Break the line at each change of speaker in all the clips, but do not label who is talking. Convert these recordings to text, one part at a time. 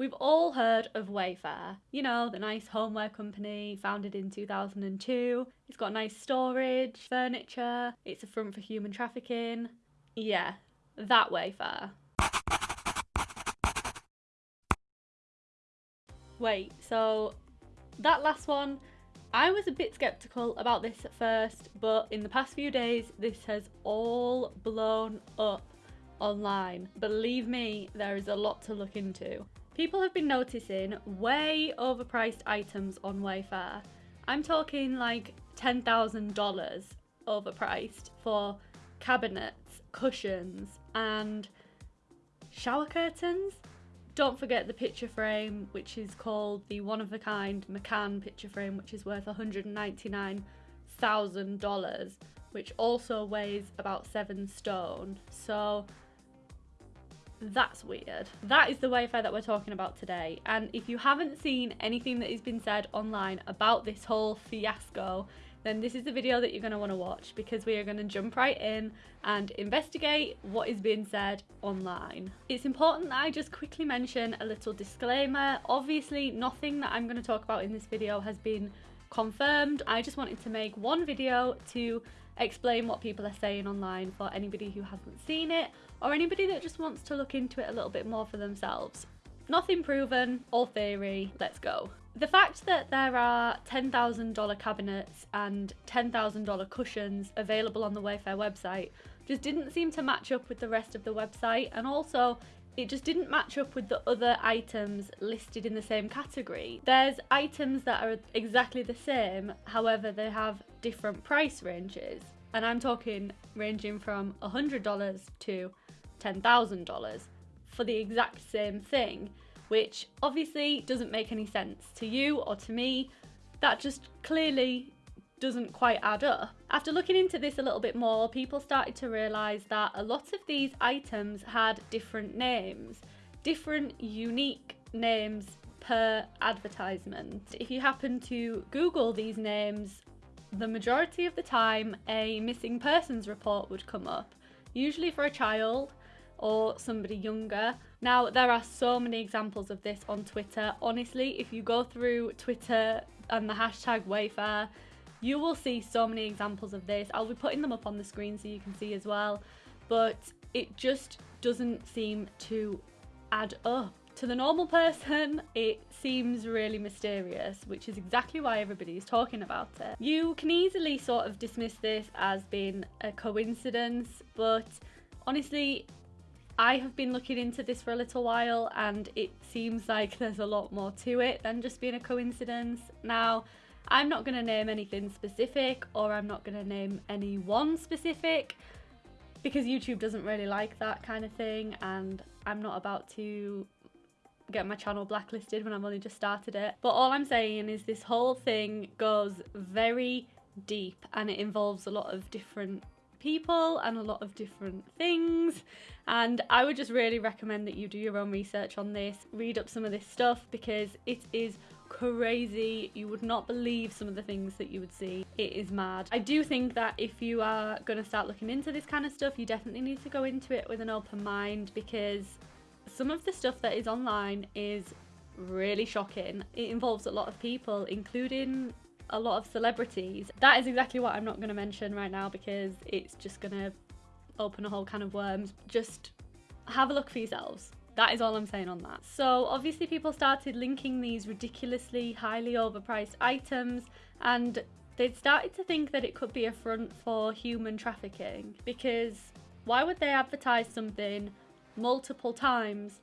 We've all heard of Wayfair. You know, the nice homeware company founded in 2002. It's got nice storage, furniture, it's a front for human trafficking. Yeah, that Wayfair. Wait, so that last one, I was a bit skeptical about this at first, but in the past few days, this has all blown up online. Believe me, there is a lot to look into. People have been noticing way overpriced items on Wayfair. I'm talking like $10,000 overpriced for cabinets, cushions, and shower curtains. Don't forget the picture frame, which is called the one of a kind McCann picture frame, which is worth $199,000, which also weighs about seven stone. So that's weird. That is the Wayfair that we're talking about today. And if you haven't seen anything that has been said online about this whole fiasco, then this is the video that you're going to want to watch because we are going to jump right in and investigate what is being said online. It's important that I just quickly mention a little disclaimer. Obviously, nothing that I'm going to talk about in this video has been confirmed. I just wanted to make one video to explain what people are saying online for anybody who hasn't seen it or anybody that just wants to look into it a little bit more for themselves. Nothing proven, all theory, let's go. The fact that there are $10,000 cabinets and $10,000 cushions available on the Wayfair website just didn't seem to match up with the rest of the website and also it just didn't match up with the other items listed in the same category. There's items that are exactly the same, however they have different price ranges. And I'm talking ranging from $100 to $10,000 for the exact same thing, which obviously doesn't make any sense to you or to me. That just clearly doesn't quite add up. After looking into this a little bit more, people started to realise that a lot of these items had different names, different unique names per advertisement. If you happen to Google these names, the majority of the time a missing persons report would come up, usually for a child or somebody younger. Now, there are so many examples of this on Twitter. Honestly, if you go through Twitter and the hashtag Wayfair, you will see so many examples of this. I'll be putting them up on the screen so you can see as well. But it just doesn't seem to add up. To the normal person, it seems really mysterious, which is exactly why everybody is talking about it. You can easily sort of dismiss this as being a coincidence, but honestly, I have been looking into this for a little while and it seems like there's a lot more to it than just being a coincidence. Now, I'm not going to name anything specific or I'm not going to name any one specific because YouTube doesn't really like that kind of thing and I'm not about to get my channel blacklisted when I've only just started it. But all I'm saying is this whole thing goes very deep and it involves a lot of different people and a lot of different things and I would just really recommend that you do your own research on this, read up some of this stuff because it is crazy. You would not believe some of the things that you would see. It is mad. I do think that if you are going to start looking into this kind of stuff, you definitely need to go into it with an open mind because some of the stuff that is online is really shocking. It involves a lot of people, including a lot of celebrities. That is exactly what I'm not going to mention right now because it's just going to open a whole can of worms. Just have a look for yourselves. That is all I'm saying on that. So obviously people started linking these ridiculously highly overpriced items and they'd started to think that it could be a front for human trafficking because why would they advertise something multiple times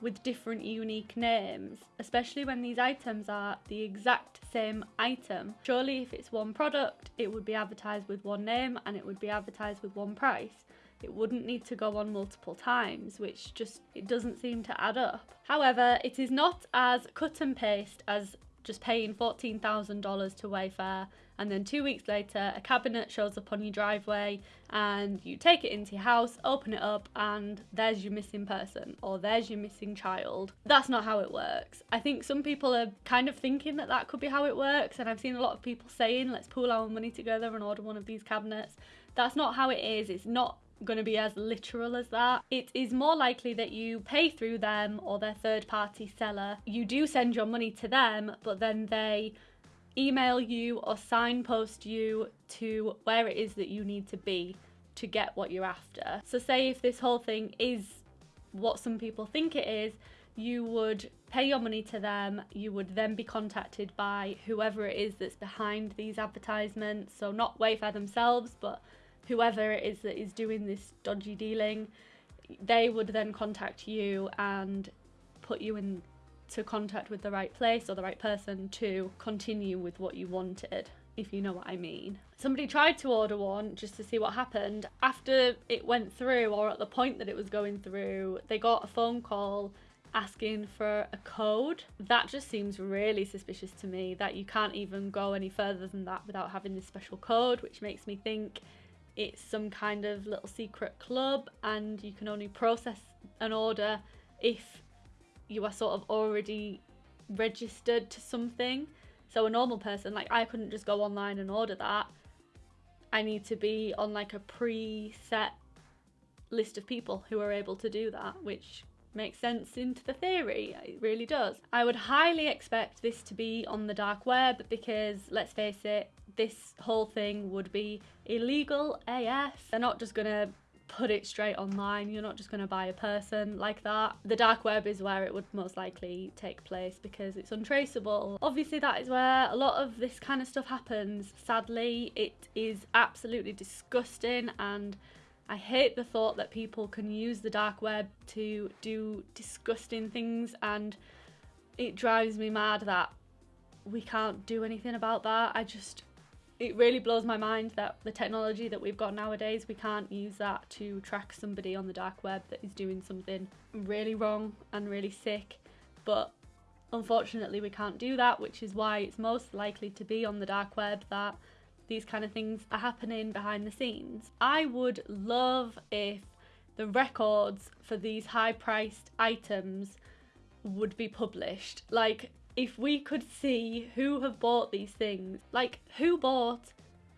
with different unique names, especially when these items are the exact same item. Surely if it's one product, it would be advertised with one name and it would be advertised with one price. It wouldn't need to go on multiple times, which just, it doesn't seem to add up. However, it is not as cut and paste as just paying $14,000 to Wayfair and then two weeks later a cabinet shows up on your driveway and you take it into your house, open it up and there's your missing person or there's your missing child. That's not how it works. I think some people are kind of thinking that that could be how it works and I've seen a lot of people saying let's pool our money together and order one of these cabinets. That's not how it is. It's not going to be as literal as that. It is more likely that you pay through them or their third party seller. You do send your money to them, but then they email you or signpost you to where it is that you need to be to get what you're after. So, say if this whole thing is what some people think it is, you would pay your money to them, you would then be contacted by whoever it is that's behind these advertisements. So, not Wayfair themselves, but whoever it is that is doing this dodgy dealing. They would then contact you and put you in to contact with the right place or the right person to continue with what you wanted if you know what I mean. Somebody tried to order one just to see what happened. After it went through, or at the point that it was going through, they got a phone call asking for a code. That just seems really suspicious to me that you can't even go any further than that without having this special code, which makes me think it's some kind of little secret club and you can only process an order if you are sort of already registered to something. So a normal person, like I couldn't just go online and order that. I need to be on like a pre-set list of people who are able to do that, which makes sense into the theory. It really does. I would highly expect this to be on the dark web because let's face it, this whole thing would be illegal AF. They're not just gonna put it straight online. You're not just going to buy a person like that. The dark web is where it would most likely take place because it's untraceable. Obviously, that is where a lot of this kind of stuff happens. Sadly, it is absolutely disgusting and I hate the thought that people can use the dark web to do disgusting things and it drives me mad that we can't do anything about that. I just it really blows my mind that the technology that we've got nowadays, we can't use that to track somebody on the dark web that is doing something really wrong and really sick. But unfortunately, we can't do that, which is why it's most likely to be on the dark web that these kind of things are happening behind the scenes. I would love if the records for these high priced items would be published. Like, if we could see who have bought these things, like who bought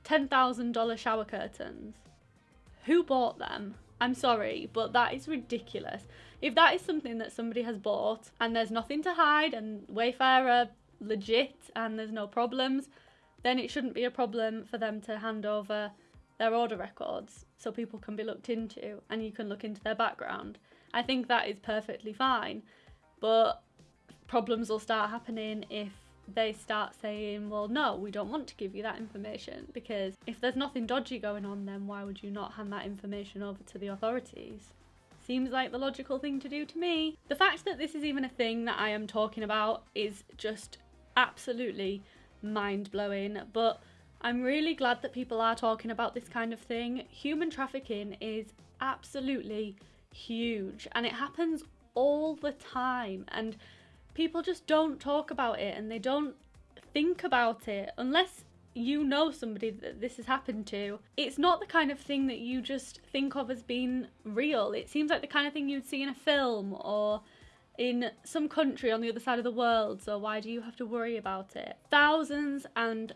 $10,000 shower curtains? Who bought them? I'm sorry, but that is ridiculous. If that is something that somebody has bought and there's nothing to hide and Wayfair are legit and there's no problems, then it shouldn't be a problem for them to hand over their order records so people can be looked into and you can look into their background. I think that is perfectly fine. But problems will start happening if they start saying, well, no, we don't want to give you that information because if there's nothing dodgy going on, then why would you not hand that information over to the authorities? Seems like the logical thing to do to me. The fact that this is even a thing that I am talking about is just absolutely mind blowing, but I'm really glad that people are talking about this kind of thing. Human trafficking is absolutely huge and it happens all the time. And people just don't talk about it and they don't think about it unless you know somebody that this has happened to. It's not the kind of thing that you just think of as being real. It seems like the kind of thing you'd see in a film or in some country on the other side of the world, so why do you have to worry about it? Thousands and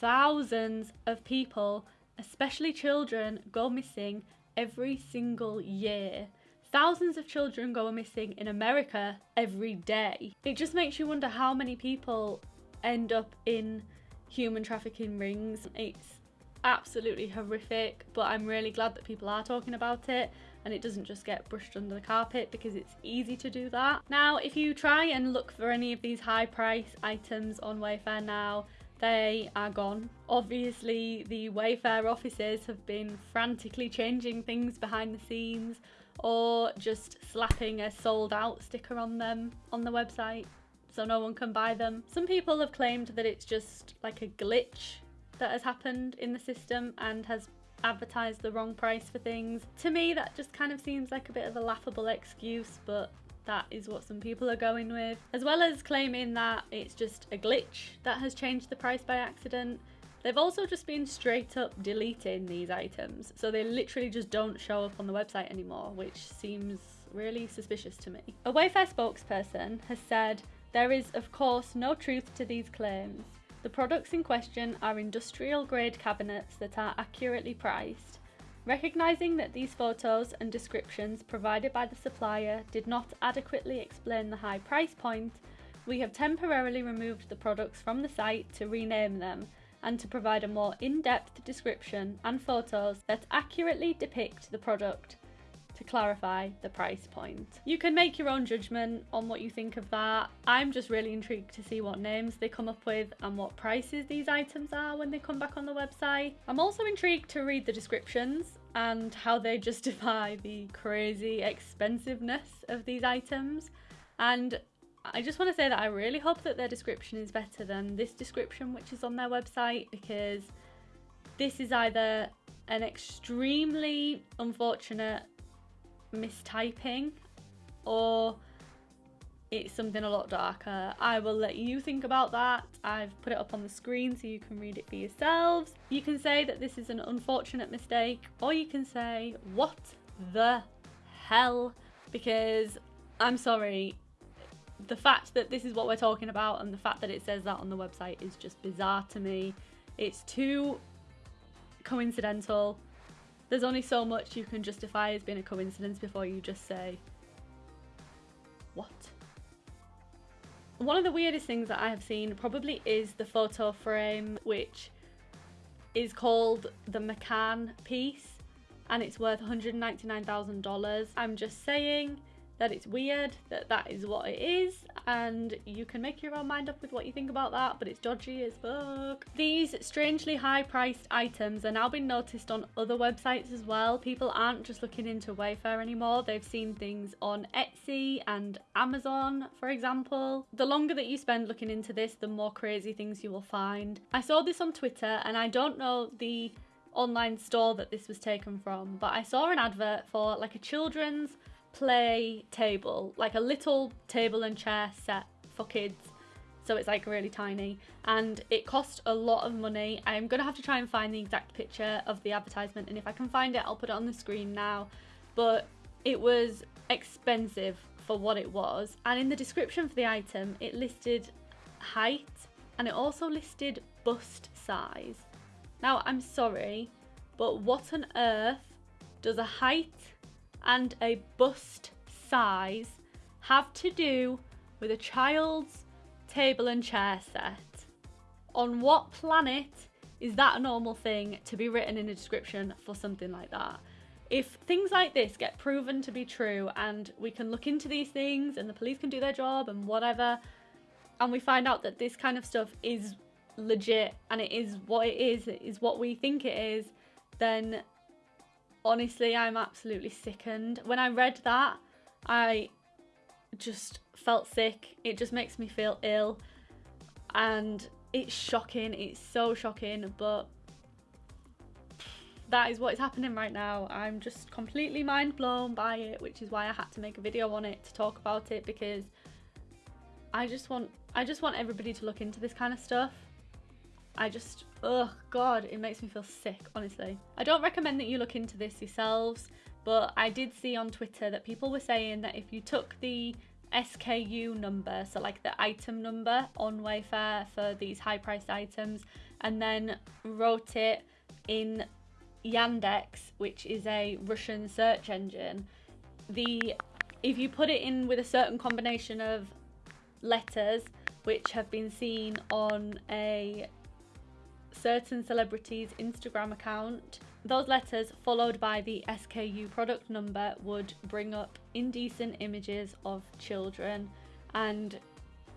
thousands of people, especially children, go missing every single year. Thousands of children go missing in America every day. It just makes you wonder how many people end up in human trafficking rings. It's absolutely horrific, but I'm really glad that people are talking about it and it doesn't just get brushed under the carpet because it's easy to do that. Now, if you try and look for any of these high price items on Wayfair now, they are gone. Obviously, the Wayfair offices have been frantically changing things behind the scenes or just slapping a sold out sticker on them on the website so no one can buy them. Some people have claimed that it's just like a glitch that has happened in the system and has advertised the wrong price for things. To me, that just kind of seems like a bit of a laughable excuse, but that is what some people are going with. As well as claiming that it's just a glitch that has changed the price by accident, They've also just been straight up deleting these items, so they literally just don't show up on the website anymore, which seems really suspicious to me. A Wayfair spokesperson has said, There is, of course, no truth to these claims. The products in question are industrial grade cabinets that are accurately priced. Recognizing that these photos and descriptions provided by the supplier did not adequately explain the high price point, we have temporarily removed the products from the site to rename them and to provide a more in-depth description and photos that accurately depict the product to clarify the price point. You can make your own judgment on what you think of that. I'm just really intrigued to see what names they come up with and what prices these items are when they come back on the website. I'm also intrigued to read the descriptions and how they justify the crazy expensiveness of these items. And I just want to say that I really hope that their description is better than this description, which is on their website, because this is either an extremely unfortunate mistyping or it's something a lot darker. I will let you think about that. I've put it up on the screen so you can read it for yourselves. You can say that this is an unfortunate mistake, or you can say, what the hell? Because I'm sorry, the fact that this is what we're talking about and the fact that it says that on the website is just bizarre to me. It's too coincidental. There's only so much you can justify as being a coincidence before you just say, what? One of the weirdest things that I have seen probably is the photo frame, which is called the McCann piece and it's worth $199,000. I'm just saying that it's weird, that that is what it is, and you can make your own mind up with what you think about that, but it's dodgy as fuck. These strangely high priced items are now being noticed on other websites as well. People aren't just looking into Wayfair anymore, they've seen things on Etsy and Amazon, for example. The longer that you spend looking into this, the more crazy things you will find. I saw this on Twitter, and I don't know the online store that this was taken from, but I saw an advert for like a children's play table, like a little table and chair set for kids. So it's like really tiny and it cost a lot of money. I'm gonna have to try and find the exact picture of the advertisement and if I can find it, I'll put it on the screen now. But it was expensive for what it was. And in the description for the item, it listed height and it also listed bust size. Now, I'm sorry, but what on earth does a height and a bust size have to do with a child's table and chair set? On what planet is that a normal thing to be written in a description for something like that? If things like this get proven to be true and we can look into these things and the police can do their job and whatever, and we find out that this kind of stuff is legit and it is what it is, it is what we think it is, then honestly, I'm absolutely sickened. When I read that, I just felt sick. It just makes me feel ill. And it's shocking. It's so shocking. But that is what is happening right now. I'm just completely mind blown by it, which is why I had to make a video on it to talk about it because I just want I just want everybody to look into this kind of stuff. I just, oh god, it makes me feel sick, honestly. I don't recommend that you look into this yourselves, but I did see on Twitter that people were saying that if you took the SKU number, so like the item number on Wayfair for these high priced items, and then wrote it in Yandex, which is a Russian search engine, the if you put it in with a certain combination of letters which have been seen on a certain celebrities' Instagram account. Those letters, followed by the SKU product number, would bring up indecent images of children. And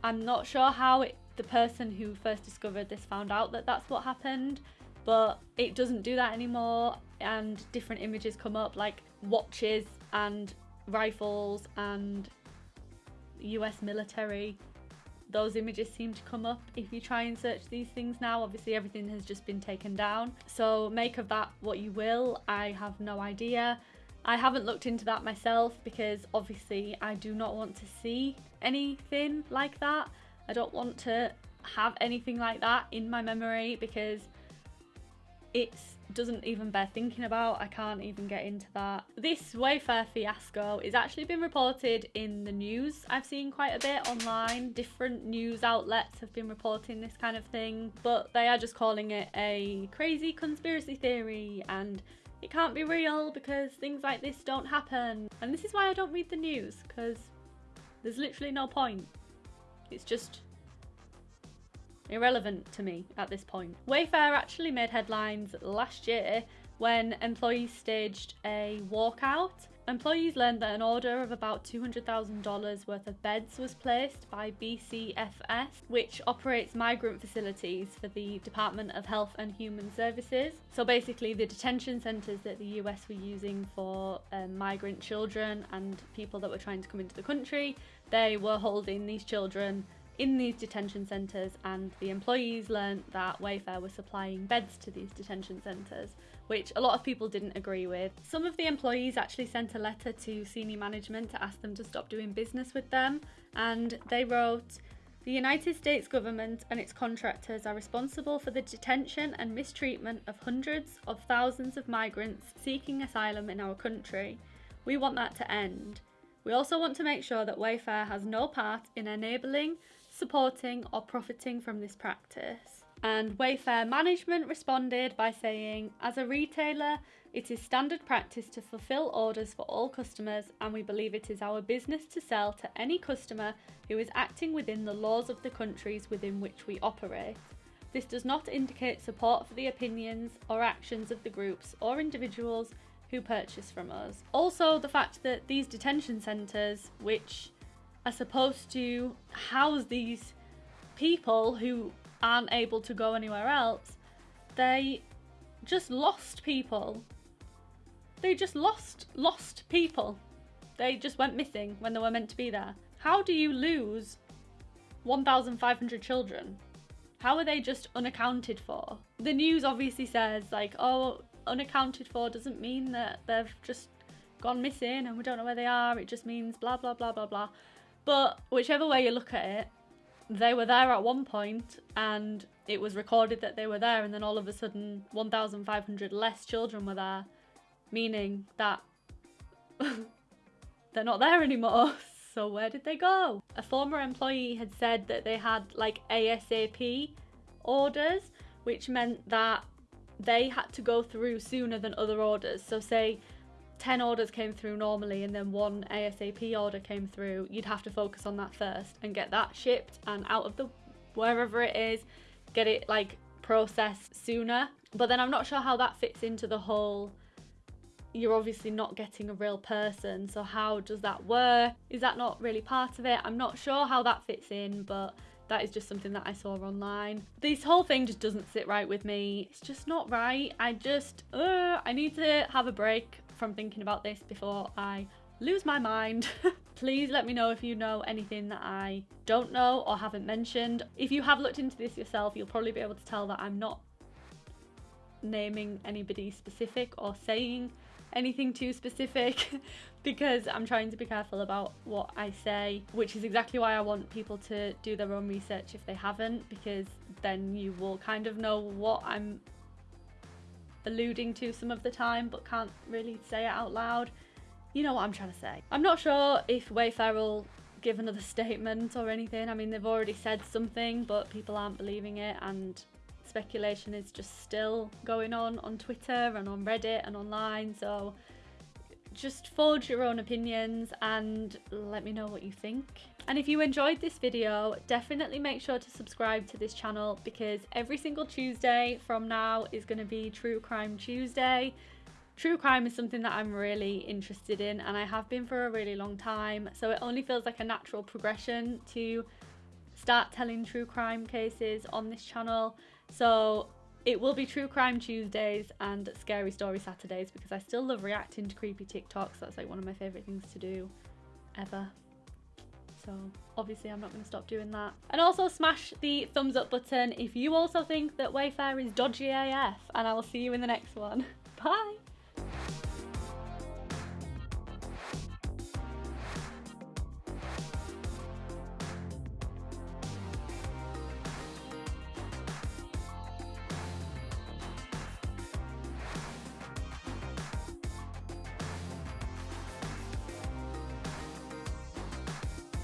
I'm not sure how it, the person who first discovered this found out that that's what happened, but it doesn't do that anymore. And different images come up, like watches and rifles and US military those images seem to come up if you try and search these things now. Obviously everything has just been taken down. So make of that what you will. I have no idea. I haven't looked into that myself because obviously I do not want to see anything like that. I don't want to have anything like that in my memory because it doesn't even bear thinking about. I can't even get into that. This Wayfair fiasco is actually been reported in the news. I've seen quite a bit online. Different news outlets have been reporting this kind of thing, but they are just calling it a crazy conspiracy theory and it can't be real because things like this don't happen. And this is why I don't read the news because there's literally no point. It's just irrelevant to me at this point. Wayfair actually made headlines last year when employees staged a walkout Employees learned that an order of about $200,000 worth of beds was placed by BCFS, which operates migrant facilities for the Department of Health and Human Services. So basically, the detention centres that the US were using for um, migrant children and people that were trying to come into the country, they were holding these children in these detention centres, and the employees learnt that Wayfair was supplying beds to these detention centres which a lot of people didn't agree with. Some of the employees actually sent a letter to senior management to ask them to stop doing business with them, and they wrote, the United States government and its contractors are responsible for the detention and mistreatment of hundreds of thousands of migrants seeking asylum in our country. We want that to end. We also want to make sure that Wayfair has no part in enabling, supporting, or profiting from this practice. And Wayfair management responded by saying, as a retailer, it is standard practice to fulfill orders for all customers, and we believe it is our business to sell to any customer who is acting within the laws of the countries within which we operate. This does not indicate support for the opinions or actions of the groups or individuals who purchase from us. Also, the fact that these detention centres, which are supposed to house these people who aren't able to go anywhere else, they just lost people. They just lost lost people. They just went missing when they were meant to be there. How do you lose 1,500 children? How are they just unaccounted for? The news obviously says like, oh, unaccounted for doesn't mean that they've just gone missing and we don't know where they are. It just means blah, blah, blah, blah, blah. But whichever way you look at it, they were there at one point and it was recorded that they were there and then all of a sudden 1,500 less children were there, meaning that they're not there anymore. So where did they go? A former employee had said that they had like ASAP orders, which meant that they had to go through sooner than other orders. So say 10 orders came through normally and then one ASAP order came through, you'd have to focus on that first and get that shipped and out of the wherever it is, get it like processed sooner. But then I'm not sure how that fits into the whole you're obviously not getting a real person, so how does that work? Is that not really part of it? I'm not sure how that fits in, but that is just something that I saw online. This whole thing just doesn't sit right with me. It's just not right. I just, uh, I need to have a break from thinking about this before I lose my mind. Please let me know if you know anything that I don't know or haven't mentioned. If you have looked into this yourself, you'll probably be able to tell that I'm not naming anybody specific or saying anything too specific because I'm trying to be careful about what I say, which is exactly why I want people to do their own research if they haven't, because then you will kind of know what I'm alluding to some of the time but can't really say it out loud. You know what I'm trying to say. I'm not sure if Wayfair will give another statement or anything. I mean, they've already said something, but people aren't believing it, and speculation is just still going on on Twitter and on Reddit and online. So just forge your own opinions and let me know what you think. And if you enjoyed this video, definitely make sure to subscribe to this channel because every single Tuesday from now is going to be True Crime Tuesday. True crime is something that I'm really interested in and I have been for a really long time. So it only feels like a natural progression to start telling true crime cases on this channel. So it will be True Crime Tuesdays and Scary Story Saturdays because I still love reacting to creepy TikToks. That's like one of my favourite things to do ever. So obviously I'm not going to stop doing that. And also smash the thumbs up button if you also think that Wayfair is dodgy AF and I will see you in the next one. Bye!